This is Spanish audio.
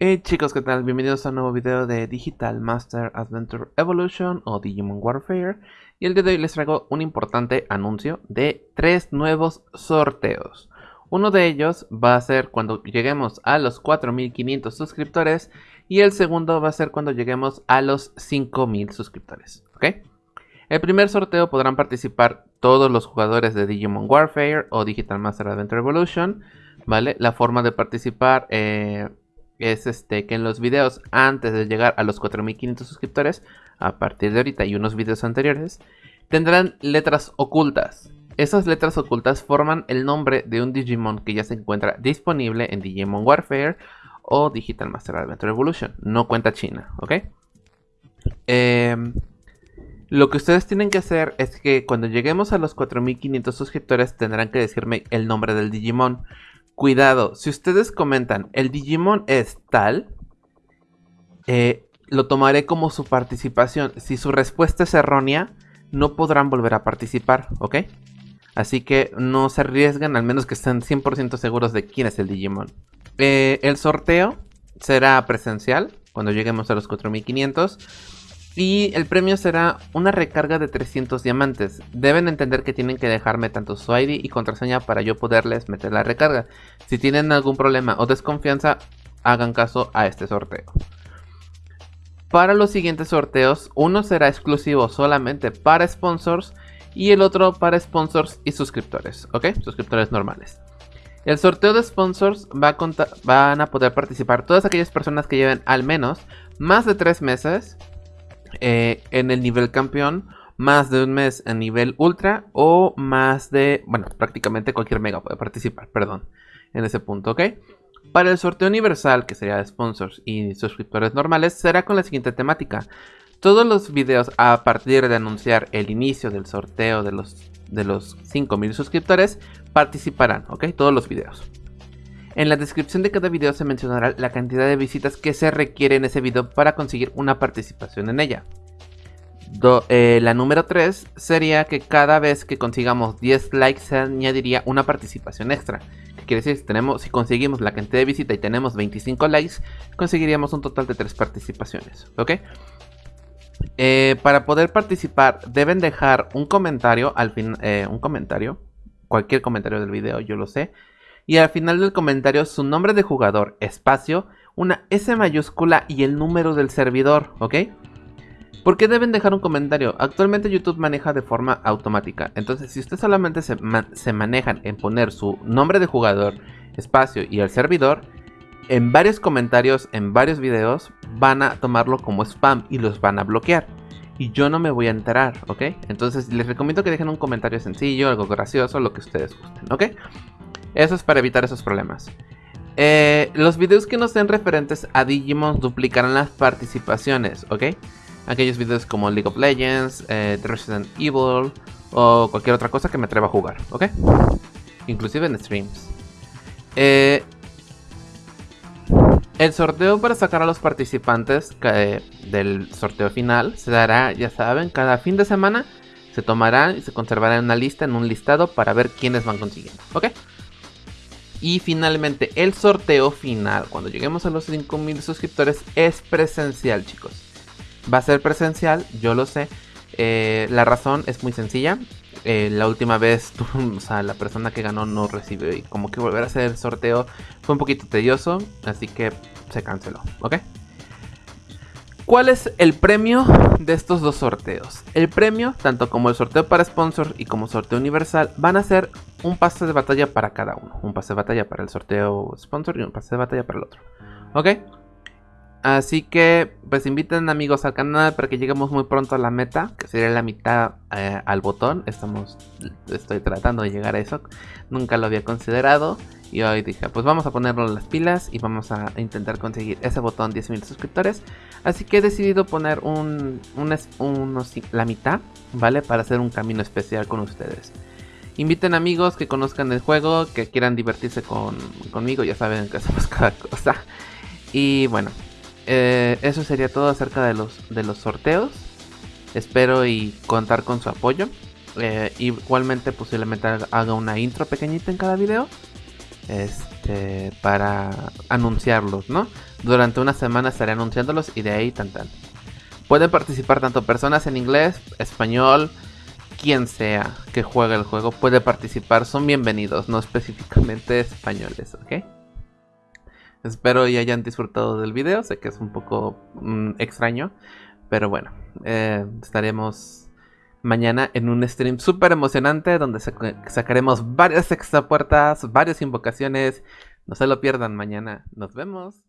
Hey chicos, ¿qué tal? Bienvenidos a un nuevo video de Digital Master Adventure Evolution o Digimon Warfare y el día de hoy les traigo un importante anuncio de tres nuevos sorteos. Uno de ellos va a ser cuando lleguemos a los 4500 suscriptores y el segundo va a ser cuando lleguemos a los 5000 suscriptores, ¿ok? El primer sorteo podrán participar todos los jugadores de Digimon Warfare o Digital Master Adventure Evolution, ¿vale? La forma de participar... Eh, es este que en los videos antes de llegar a los 4500 suscriptores, a partir de ahorita y unos videos anteriores, tendrán letras ocultas. Esas letras ocultas forman el nombre de un Digimon que ya se encuentra disponible en Digimon Warfare o Digital Master Adventure Evolution. No cuenta China, ¿ok? Em, lo que ustedes tienen que hacer es que cuando lleguemos a los 4500 suscriptores tendrán que decirme el nombre del Digimon. Cuidado, si ustedes comentan, el Digimon es tal, eh, lo tomaré como su participación. Si su respuesta es errónea, no podrán volver a participar, ¿ok? Así que no se arriesgan, al menos que estén 100% seguros de quién es el Digimon. Eh, el sorteo será presencial, cuando lleguemos a los 4500. Y el premio será una recarga de 300 diamantes. Deben entender que tienen que dejarme tanto su ID y contraseña para yo poderles meter la recarga. Si tienen algún problema o desconfianza, hagan caso a este sorteo. Para los siguientes sorteos, uno será exclusivo solamente para sponsors y el otro para sponsors y suscriptores, ¿ok? Suscriptores normales. El sorteo de sponsors va a van a poder participar todas aquellas personas que lleven al menos más de 3 meses eh, en el nivel campeón, más de un mes en nivel ultra o más de, bueno, prácticamente cualquier mega puede participar, perdón, en ese punto, ¿ok? Para el sorteo universal, que sería de sponsors y suscriptores normales, será con la siguiente temática. Todos los videos a partir de anunciar el inicio del sorteo de los, de los 5000 suscriptores participarán, ¿ok? Todos los videos. En la descripción de cada video se mencionará la cantidad de visitas que se requiere en ese video para conseguir una participación en ella. Eh, la número 3 sería que cada vez que consigamos 10 likes se añadiría una participación extra. ¿Qué quiere decir? Si, tenemos, si conseguimos la cantidad de visita y tenemos 25 likes, conseguiríamos un total de 3 participaciones. ¿Ok? Eh, para poder participar deben dejar un comentario al fin, eh, un comentario, cualquier comentario del video, yo lo sé, y al final del comentario su nombre de jugador, espacio, una S mayúscula y el número del servidor, ¿ok? ¿Por qué deben dejar un comentario? Actualmente YouTube maneja de forma automática, entonces si ustedes solamente se, se manejan en poner su nombre de jugador, espacio y el servidor, en varios comentarios, en varios videos, van a tomarlo como spam y los van a bloquear. Y yo no me voy a enterar, ¿ok? Entonces les recomiendo que dejen un comentario sencillo, algo gracioso, lo que ustedes gusten, ¿ok? Eso es para evitar esos problemas. Eh, los videos que no sean referentes a Digimon duplicarán las participaciones, ¿ok? Aquellos videos como League of Legends, eh, Resident Evil o cualquier otra cosa que me atreva a jugar, ¿ok? Inclusive en streams. Eh, el sorteo para sacar a los participantes del sorteo final se dará, ya saben, cada fin de semana se tomará y se conservará en una lista, en un listado para ver quiénes van consiguiendo, ¿ok? Y finalmente el sorteo final, cuando lleguemos a los 5000 suscriptores, es presencial chicos. Va a ser presencial, yo lo sé. Eh, la razón es muy sencilla. Eh, la última vez, o sea, la persona que ganó no recibió y como que volver a hacer el sorteo fue un poquito tedioso, así que se canceló, ¿ok? ¿Cuál es el premio de estos dos sorteos? El premio, tanto como el sorteo para sponsor y como sorteo universal, van a ser un pase de batalla para cada uno. Un pase de batalla para el sorteo sponsor y un pase de batalla para el otro. ¿Ok? Así que, pues inviten amigos al canal para que lleguemos muy pronto a la meta, que sería la mitad eh, al botón. Estamos, estoy tratando de llegar a eso. Nunca lo había considerado. Y hoy dije, pues vamos a ponerlo las pilas y vamos a intentar conseguir ese botón 10.000 suscriptores. Así que he decidido poner un, la mitad, ¿vale? Para hacer un camino especial con ustedes. Inviten amigos que conozcan el juego, que quieran divertirse con, conmigo, ya saben que hacemos cada cosa. Y bueno, eh, eso sería todo acerca de los, de los sorteos. Espero y contar con su apoyo. Eh, igualmente posiblemente haga una intro pequeñita en cada video. Este, para anunciarlos, ¿no? Durante una semana estaré anunciándolos y de ahí tan tan. Pueden participar tanto personas en inglés, español, quien sea que juegue el juego puede participar, son bienvenidos, no específicamente españoles, ¿ok? Espero y hayan disfrutado del video, sé que es un poco mm, extraño, pero bueno, eh, estaremos mañana en un stream súper emocionante donde sacaremos varias extra puertas, varias invocaciones, no se lo pierdan mañana, nos vemos.